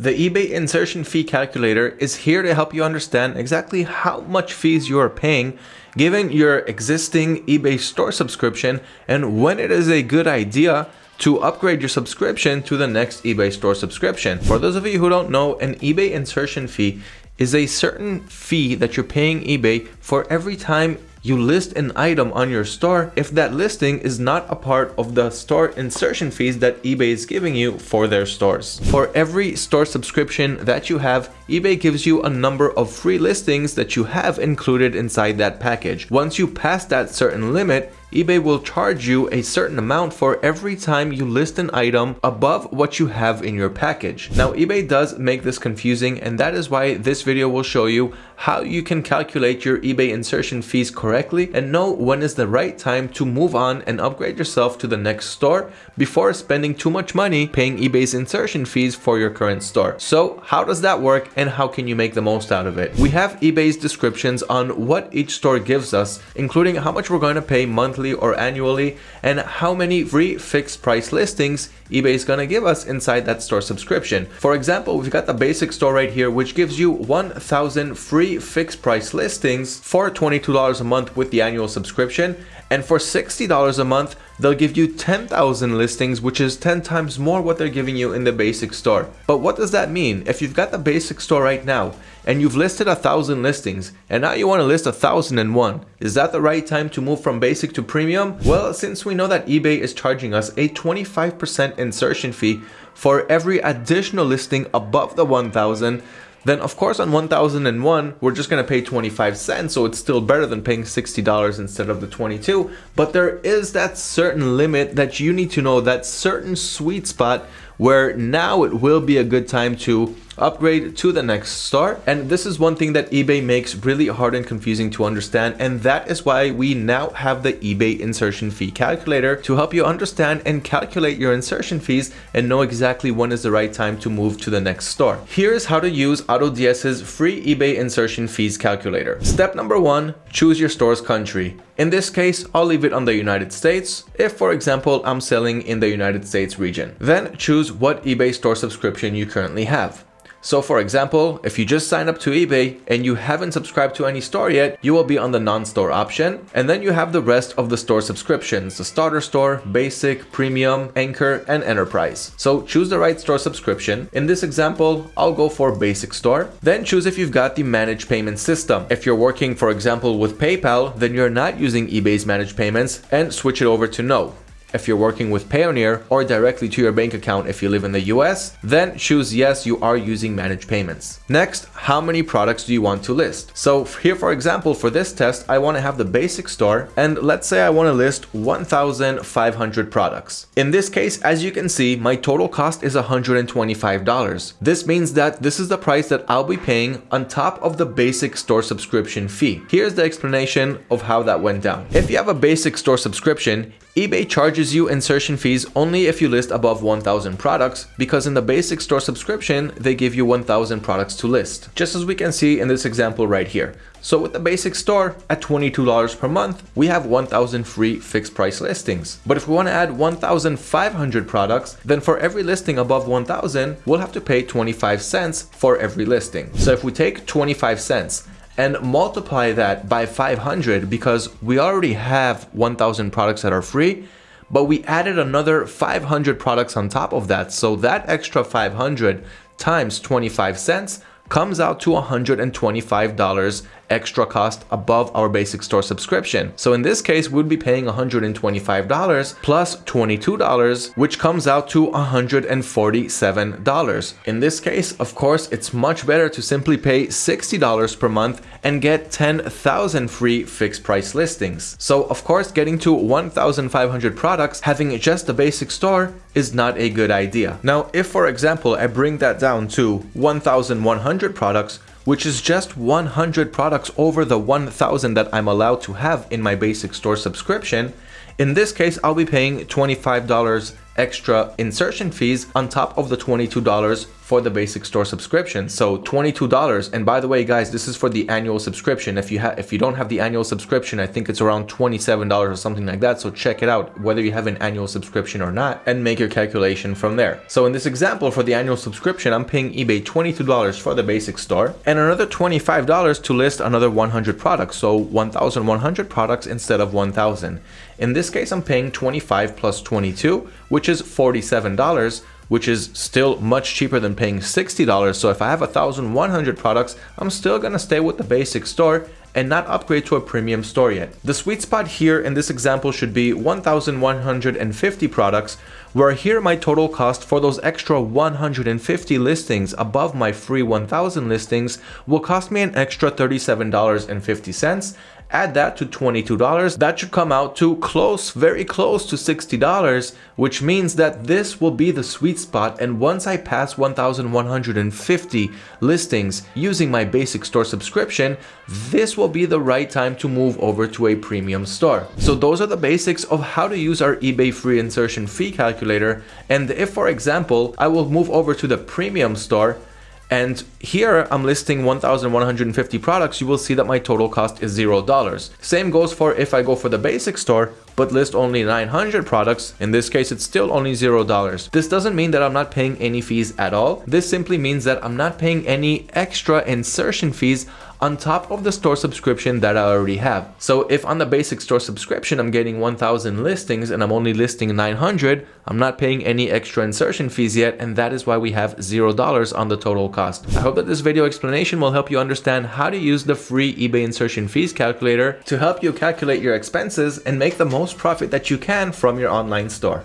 The eBay insertion fee calculator is here to help you understand exactly how much fees you are paying given your existing eBay store subscription and when it is a good idea to upgrade your subscription to the next eBay store subscription. For those of you who don't know, an eBay insertion fee is a certain fee that you're paying eBay for every time you list an item on your store if that listing is not a part of the store insertion fees that eBay is giving you for their stores. For every store subscription that you have, eBay gives you a number of free listings that you have included inside that package. Once you pass that certain limit, eBay will charge you a certain amount for every time you list an item above what you have in your package. Now eBay does make this confusing and that is why this video will show you how you can calculate your eBay insertion fees correctly and know when is the right time to move on and upgrade yourself to the next store before spending too much money paying eBay's insertion fees for your current store. So how does that work and how can you make the most out of it? We have eBay's descriptions on what each store gives us, including how much we're going to pay monthly or annually and how many free fixed price listings eBay is going to give us inside that store subscription. For example, we've got the basic store right here, which gives you 1000 free fixed price listings for $22 a month with the annual subscription. And for $60 a month, they'll give you 10,000 listings, which is 10 times more what they're giving you in the basic store. But what does that mean? If you've got the basic store right now and you've listed a thousand listings and now you want to list a thousand and one, is that the right time to move from basic to premium? Well, since we know that eBay is charging us a 25% insertion fee for every additional listing above the 1000, then of course on 1001 we're just going to pay 25 cents so it's still better than paying $60 instead of the 22 but there is that certain limit that you need to know that certain sweet spot where now it will be a good time to upgrade to the next store. And this is one thing that eBay makes really hard and confusing to understand. And that is why we now have the eBay insertion fee calculator to help you understand and calculate your insertion fees and know exactly when is the right time to move to the next store. Here's how to use AutoDS's free eBay insertion fees calculator. Step number one, choose your store's country. In this case, I'll leave it on the United States, if for example I'm selling in the United States region. Then choose what eBay store subscription you currently have. So for example, if you just sign up to eBay and you haven't subscribed to any store yet, you will be on the non-store option. And then you have the rest of the store subscriptions, the starter store, basic, premium, anchor, and enterprise. So choose the right store subscription. In this example, I'll go for basic store. Then choose if you've got the managed payment system. If you're working, for example, with PayPal, then you're not using eBay's managed payments and switch it over to no if you're working with Payoneer or directly to your bank account if you live in the US, then choose yes, you are using managed payments. Next, how many products do you want to list? So here, for example, for this test, I want to have the basic store and let's say I want to list 1,500 products. In this case, as you can see, my total cost is $125. This means that this is the price that I'll be paying on top of the basic store subscription fee. Here's the explanation of how that went down. If you have a basic store subscription, eBay charges you insertion fees only if you list above 1000 products because in the basic store subscription, they give you 1000 products to list, just as we can see in this example right here. So with the basic store at $22 per month, we have 1000 free fixed price listings. But if we want to add 1500 products, then for every listing above 1000, we'll have to pay 25 cents for every listing. So if we take 25 cents and multiply that by 500 because we already have 1000 products that are free but we added another 500 products on top of that. So that extra 500 times 25 cents comes out to $125 extra cost above our basic store subscription. So in this case, we'd be paying $125 plus $22, which comes out to $147. In this case, of course, it's much better to simply pay $60 per month and get 10,000 free fixed price listings. So of course, getting to 1,500 products, having just a basic store is not a good idea. Now, if for example, I bring that down to 1,100 products, which is just 100 products over the 1000 that I'm allowed to have in my basic store subscription, in this case, I'll be paying $25 extra insertion fees on top of the $22 for the basic store subscription. So $22. And by the way, guys, this is for the annual subscription. If you have if you don't have the annual subscription, I think it's around $27 or something like that. So check it out, whether you have an annual subscription or not, and make your calculation from there. So in this example, for the annual subscription, I'm paying eBay $22 for the basic store and another $25 to list another 100 products. So 1,100 products instead of 1,000. In this case, I'm paying 25 plus 22, which is $47 which is still much cheaper than paying $60. So if I have 1,100 products, I'm still gonna stay with the basic store and not upgrade to a premium store yet. The sweet spot here in this example should be 1,150 products, where here my total cost for those extra 150 listings above my free 1000 listings will cost me an extra $37.50 add that to $22, that should come out to close, very close to $60, which means that this will be the sweet spot and once I pass 1,150 listings using my basic store subscription, this will be the right time to move over to a premium store. So those are the basics of how to use our eBay free insertion fee calculator and if for example I will move over to the premium store and here I'm listing 1,150 products, you will see that my total cost is $0. Same goes for if I go for the basic store, but list only 900 products, in this case it's still only $0. This doesn't mean that I'm not paying any fees at all. This simply means that I'm not paying any extra insertion fees on top of the store subscription that I already have. So if on the basic store subscription I'm getting 1000 listings and I'm only listing 900, I'm not paying any extra insertion fees yet and that is why we have $0 on the total cost. I hope that this video explanation will help you understand how to use the free eBay insertion fees calculator to help you calculate your expenses and make the most profit that you can from your online store.